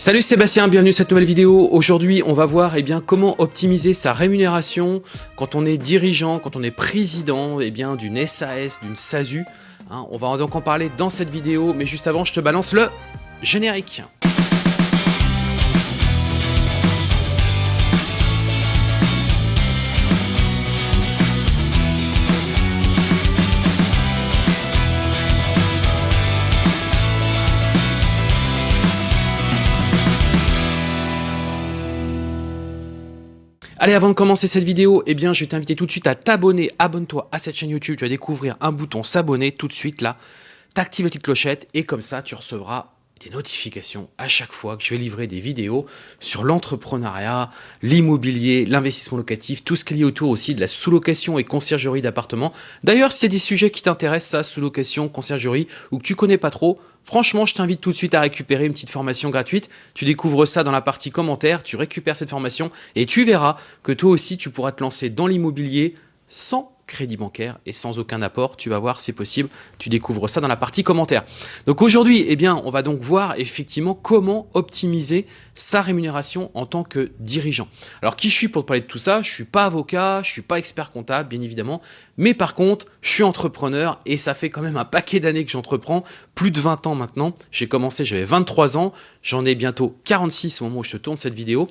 Salut Sébastien, bienvenue à cette nouvelle vidéo. Aujourd'hui, on va voir eh bien, comment optimiser sa rémunération quand on est dirigeant, quand on est président eh d'une SAS, d'une SASU. Hein, on va donc en parler dans cette vidéo, mais juste avant, je te balance le générique. Allez, avant de commencer cette vidéo, eh bien, je vais t'inviter tout de suite à t'abonner. Abonne-toi à cette chaîne YouTube. Tu vas découvrir un bouton s'abonner tout de suite là. T'actives la petite clochette et comme ça, tu recevras des notifications à chaque fois que je vais livrer des vidéos sur l'entrepreneuriat, l'immobilier, l'investissement locatif, tout ce qui est lié autour aussi de la sous-location et conciergerie d'appartements. D'ailleurs, si c'est des sujets qui t'intéressent, ça, sous-location, conciergerie, ou que tu connais pas trop, franchement, je t'invite tout de suite à récupérer une petite formation gratuite. Tu découvres ça dans la partie commentaires, tu récupères cette formation et tu verras que toi aussi, tu pourras te lancer dans l'immobilier sans crédit bancaire et sans aucun apport. Tu vas voir, c'est possible. Tu découvres ça dans la partie commentaires. Donc aujourd'hui, eh bien, on va donc voir effectivement comment optimiser sa rémunération en tant que dirigeant. Alors qui je suis pour te parler de tout ça? Je suis pas avocat, je suis pas expert comptable, bien évidemment. Mais par contre, je suis entrepreneur et ça fait quand même un paquet d'années que j'entreprends, plus de 20 ans maintenant. J'ai commencé, j'avais 23 ans, j'en ai bientôt 46 au moment où je te tourne cette vidéo.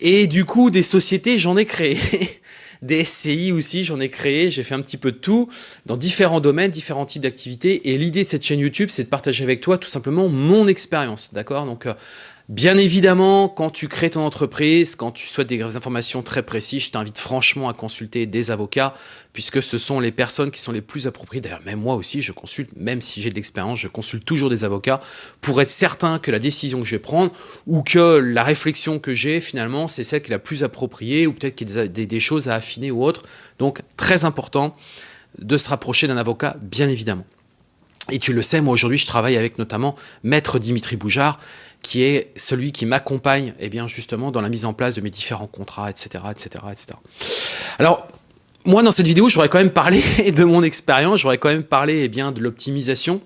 Et du coup, des sociétés, j'en ai créé. des SCI aussi, j'en ai créé, j'ai fait un petit peu de tout dans différents domaines, différents types d'activités. Et l'idée de cette chaîne YouTube, c'est de partager avec toi tout simplement mon expérience, d'accord? Donc, euh, Bien évidemment, quand tu crées ton entreprise, quand tu souhaites des informations très précises, je t'invite franchement à consulter des avocats, puisque ce sont les personnes qui sont les plus appropriées. D'ailleurs, même moi aussi, je consulte, même si j'ai de l'expérience, je consulte toujours des avocats pour être certain que la décision que je vais prendre ou que la réflexion que j'ai, finalement, c'est celle qui est la plus appropriée ou peut-être qu'il y a des, choses à affiner ou autre. Donc, très important de se rapprocher d'un avocat, bien évidemment. Et tu le sais, moi aujourd'hui, je travaille avec notamment Maître Dimitri Boujard, qui est celui qui m'accompagne eh bien justement dans la mise en place de mes différents contrats, etc. etc., etc. Alors, moi, dans cette vidéo, j'aurais quand même parlé de mon expérience, j'aurais quand même parlé eh bien, de l'optimisation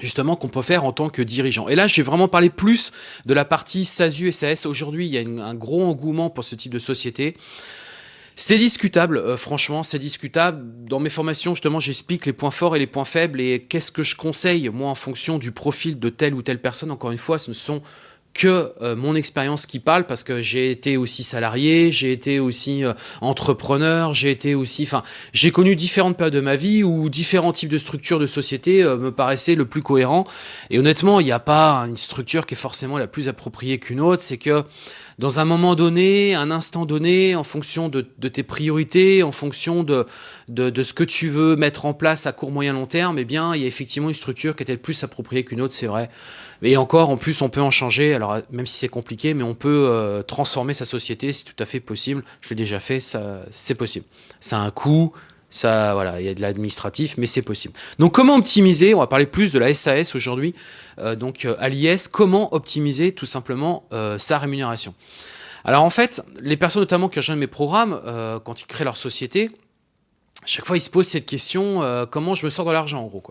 justement qu'on peut faire en tant que dirigeant. Et là, je vais vraiment parler plus de la partie SASU et SAS. Aujourd'hui, il y a un gros engouement pour ce type de société. C'est discutable, euh, franchement, c'est discutable. Dans mes formations, justement, j'explique les points forts et les points faibles et qu'est-ce que je conseille, moi, en fonction du profil de telle ou telle personne. Encore une fois, ce ne sont que euh, mon expérience qui parle parce que j'ai été aussi salarié, j'ai été aussi euh, entrepreneur, j'ai été aussi, enfin, j'ai connu différentes périodes de ma vie où différents types de structures de société me paraissaient le plus cohérent. Et honnêtement, il n'y a pas une structure qui est forcément la plus appropriée qu'une autre. C'est que dans un moment donné, un instant donné, en fonction de, tes priorités, en fonction de, ce que tu veux mettre en place à court, moyen, long terme, eh bien, il y a effectivement une structure qui est plus appropriée qu'une autre, c'est vrai. Et encore, en plus, on peut en changer, alors même si c'est compliqué, mais on peut euh, transformer sa société, c'est tout à fait possible. Je l'ai déjà fait, c'est possible. Ça a un coût, ça, voilà, il y a de l'administratif, mais c'est possible. Donc, comment optimiser? On va parler plus de la SAS aujourd'hui. Euh, donc, euh, à l'IS, comment optimiser tout simplement euh, sa rémunération? Alors, en fait, les personnes notamment qui rejoignent mes programmes, quand ils créent leur société, chaque fois, ils se posent cette question, comment je me sors de l'argent, en gros.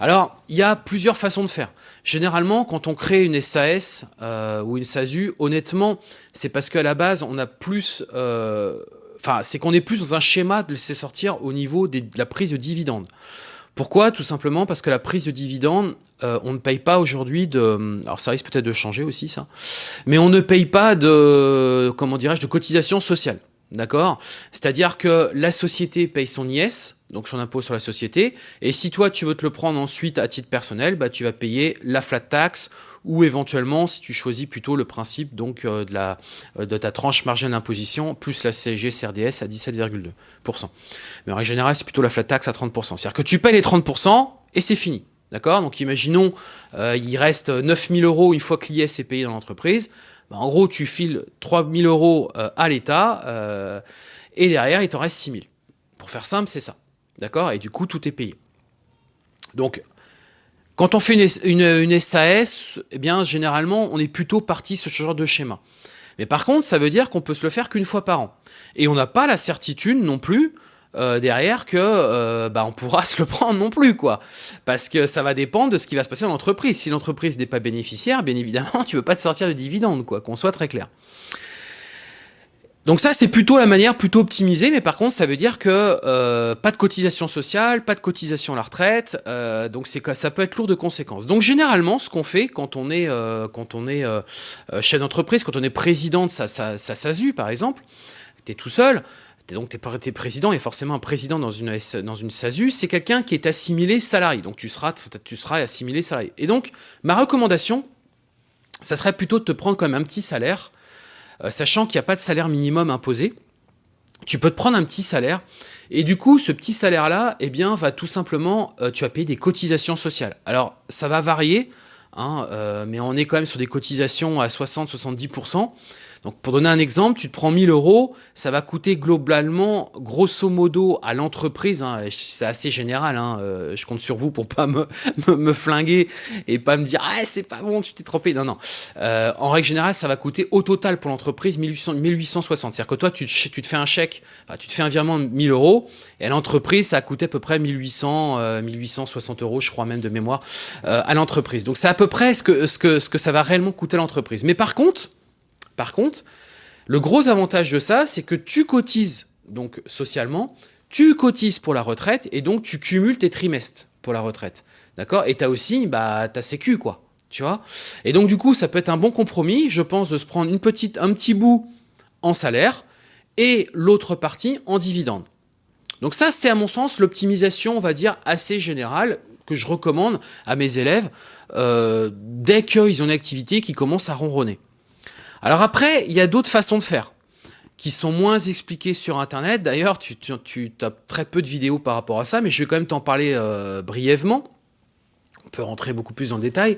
Alors, il y a plusieurs façons de faire. Généralement, quand on crée une SAS ou une SASU, honnêtement, c'est parce qu'à la base, on a plus enfin, c'est qu'on est plus dans un schéma de laisser sortir au niveau de la prise de dividendes. Pourquoi? Tout simplement parce que la prise de dividendes, euh, on ne paye pas aujourd'hui de... Alors ça risque peut-être de changer aussi ça. Mais on ne paye pas de, comment dirais-je, de cotisation sociale. D'accord? C'est-à-dire que la société paye son IS, donc son impôt sur la société, et si toi tu veux te le prendre ensuite à titre personnel, bah, tu vas payer la flat tax, ou éventuellement si tu choisis plutôt le principe donc euh, de, la, euh, de ta tranche marginale d'imposition, plus la CSG CRDS à 17,2%. Mais en règle générale, c'est plutôt la flat tax à 30%. C'est-à-dire que tu payes les 30% et c'est fini. D'accord? Donc imaginons, euh, il reste 9000 euros une fois que l'IS est payé dans l'entreprise. Bah, en gros, tu files 3000 euros euh, à l'État euh, et derrière, il t'en reste 6000. Pour faire simple, c'est ça. D'accord? Et du coup, tout est payé. Donc, quand on fait une, SAS, eh bien, généralement, on est plutôt parti sur ce genre de schéma. Mais par contre, ça veut dire qu'on peut se le faire qu'une fois par an. Et on n'a pas la certitude non plus euh, derrière que euh, bah, on pourra se le prendre non plus quoi. Parce que ça va dépendre de ce qui va se passer dans l'entreprise. Si l'entreprise n'est pas bénéficiaire bien évidemment tu peux pas te sortir de dividendes quoi qu'on soit très clair. Donc ça c'est plutôt la manière plutôt optimisée mais par contre ça veut dire que euh, pas de cotisation sociale pas de cotisation à la retraite donc c'est ça peut être lourd de conséquences. Donc généralement ce qu'on fait quand on est quand on est chef d'entreprise quand on est président de sa, sa, sa SASU par exemple tu es tout seul donc tu es, président, et forcément un président dans une, dans une SASU, c'est quelqu'un qui est assimilé salarié. Donc tu seras, tu seras assimilé salarié. Et donc, ma recommandation, ça serait plutôt de te prendre quand même un petit salaire, euh, sachant qu'il n'y a pas de salaire minimum imposé. Tu peux te prendre un petit salaire, et du coup, ce petit salaire-là, eh bien, va tout simplement, euh, tu vas payer des cotisations sociales. Alors, ça va varier, hein, euh, mais on est quand même sur des cotisations à 60-70%. Donc pour donner un exemple, tu te prends 1000 euros, ça va coûter globalement, grosso modo, à l'entreprise, hein, c'est assez général, hein, euh, je compte sur vous pour pas me, me, flinguer et pas me dire ah, c'est pas bon, tu t'es trompé. Non, non. Euh, en règle générale, ça va coûter au total pour l'entreprise 1860. C'est-à-dire que toi, tu, te fais un chèque, tu te fais un virement de 1000 euros et à l'entreprise, ça a coûté à peu près 1800, 1860 euh, euros, je crois même de mémoire, à l'entreprise. Donc c'est à peu près ce que, ce, que, ce que ça va réellement coûter à l'entreprise. Mais par contre, par contre, le gros avantage de ça, c'est que tu cotises donc socialement, tu cotises pour la retraite et donc tu cumules tes trimestres pour la retraite. D'accord? Et tu as aussi bah, ta sécu, quoi. Tu vois? Et donc, du coup, ça peut être un bon compromis, je pense, de se prendre un petit bout en salaire et l'autre partie en dividende. Donc ça, c'est à mon sens l'optimisation, on va dire, assez générale que je recommande à mes élèves euh, dès qu'ils ont une activité qui commence à ronronner. Alors après, il y a d'autres façons de faire qui sont moins expliquées sur Internet. D'ailleurs, tu, as très peu de vidéos par rapport à ça, mais je vais quand même t'en parler euh, brièvement. On peut rentrer beaucoup plus dans le détail.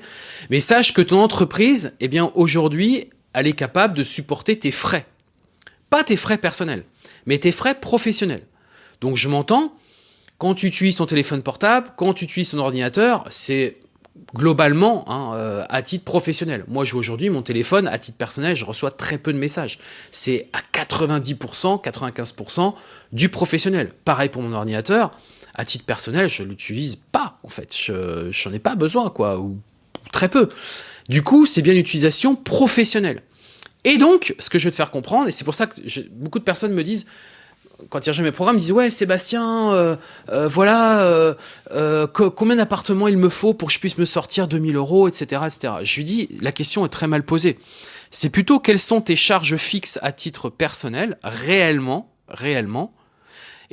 Mais sache que ton entreprise, eh bien aujourd'hui, elle est capable de supporter tes frais. Pas tes frais personnels, mais tes frais professionnels. Donc je m'entends, quand tu utilises ton téléphone portable, quand tu utilises ton ordinateur, c'est globalement hein, euh, à titre professionnel. Moi, aujourd'hui, mon téléphone, à titre personnel, je reçois très peu de messages. C'est à 90%, 95% du professionnel. Pareil pour mon ordinateur. À titre personnel, je l'utilise pas, en fait. Je n'en ai pas besoin, quoi, ou très peu. Du coup, c'est bien l'utilisation professionnelle. Et donc, ce que je vais te faire comprendre, et c'est pour ça que beaucoup de personnes me disent quand ils rejoignent mes programmes, ils disent « Ouais, Sébastien, euh, euh, voilà, euh, combien d'appartements il me faut pour que je puisse me sortir 2000 euros, etc., etc. » Je lui dis « La question est très mal posée. C'est plutôt quelles sont tes charges fixes à titre personnel, réellement, réellement,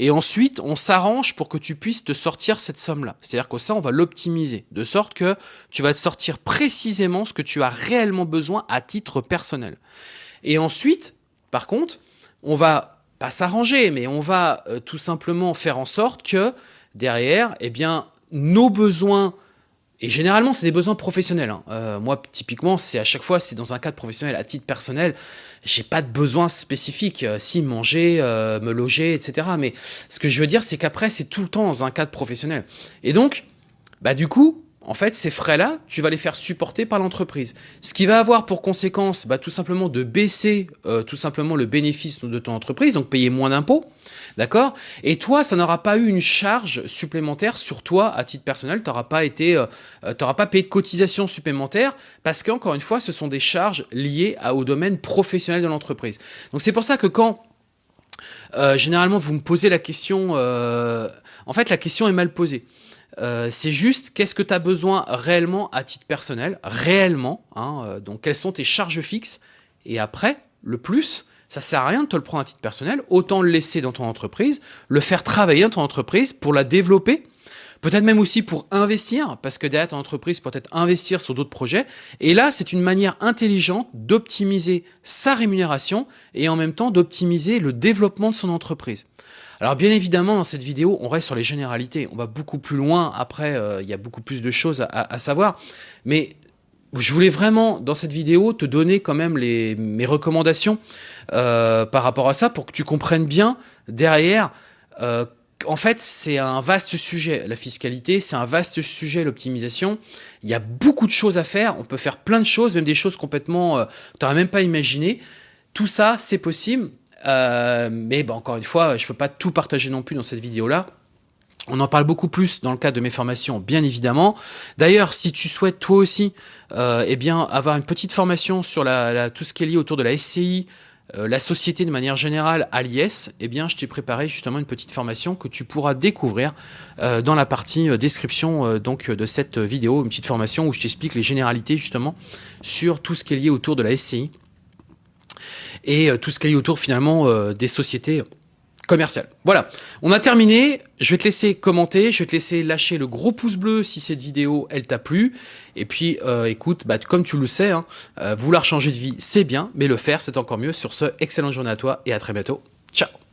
et ensuite, on s'arrange pour que tu puisses te sortir cette somme-là. C'est-à-dire que ça, on va l'optimiser, de sorte que tu vas te sortir précisément ce que tu as réellement besoin à titre personnel. Et ensuite, par contre, on va pas s'arranger, mais on va euh, tout simplement faire en sorte que derrière, eh bien, nos besoins, et généralement c'est des besoins professionnels. Hein. Euh, moi, typiquement, c'est à chaque fois, c'est dans un cadre professionnel, à titre personnel, j'ai pas de besoins spécifiques, euh, si manger, me loger, etc. Mais ce que je veux dire, c'est qu'après, c'est tout le temps dans un cadre professionnel. Et donc, bah du coup, en fait, ces frais-là, tu vas les faire supporter par l'entreprise. Ce qui va avoir pour conséquence bah, tout simplement de baisser euh, tout simplement le bénéfice de ton entreprise, donc payer moins d'impôts, d'accord? Et toi, ça n'aura pas eu une charge supplémentaire sur toi à titre personnel, tu n'auras pas, été, euh, euh, pas payé de cotisation supplémentaire parce qu'encore une fois, ce sont des charges liées au domaine professionnel de l'entreprise. Donc c'est pour ça que quand généralement vous me posez la question, en fait la question est mal posée. Euh, c'est juste qu'est-ce que tu as besoin réellement à titre personnel, réellement, hein, euh, donc quelles sont tes charges fixes, et après, le plus, ça sert à rien de te le prendre à titre personnel, autant le laisser dans ton entreprise, le faire travailler dans ton entreprise pour la développer, peut-être même aussi pour investir, parce que derrière ton entreprise peut être investir sur d'autres projets, et là c'est une manière intelligente d'optimiser sa rémunération et en même temps d'optimiser le développement de son entreprise. Alors bien évidemment, dans cette vidéo, on reste sur les généralités. On va beaucoup plus loin. Après, euh, il y a beaucoup plus de choses à, savoir. Mais je voulais vraiment, dans cette vidéo, te donner quand même les, mes recommandations euh, par rapport à ça pour que tu comprennes bien derrière euh, en fait, c'est un vaste sujet, la fiscalité, c'est un vaste sujet, l'optimisation. Il y a beaucoup de choses à faire, on peut faire plein de choses, même des choses complètement, tu n'aurais même pas imaginé. Tout ça, c'est possible mais bon, encore une fois, je peux pas tout partager non plus dans cette vidéo-là. On en parle beaucoup plus dans le cadre de mes formations, bien évidemment. D'ailleurs, si tu souhaites toi aussi euh, eh bien, avoir une petite formation sur tout ce qui est lié autour de la SCI, euh, la société de manière générale à l'IS, eh je t'ai préparé justement une petite formation que tu pourras découvrir euh, dans la partie description donc de cette vidéo, une petite formation où je t'explique les généralités justement sur tout ce qui est lié autour de la SCI et tout ce qui est lié autour finalement des sociétés commercial. Voilà, on a terminé. Je vais te laisser commenter, je vais te laisser lâcher le gros pouce bleu si cette vidéo, elle t'a plu. Et puis, euh, écoute, bah, comme tu le sais, hein, euh, vouloir changer de vie, c'est bien, mais le faire, c'est encore mieux. Sur ce, excellente journée à toi et à très bientôt. Ciao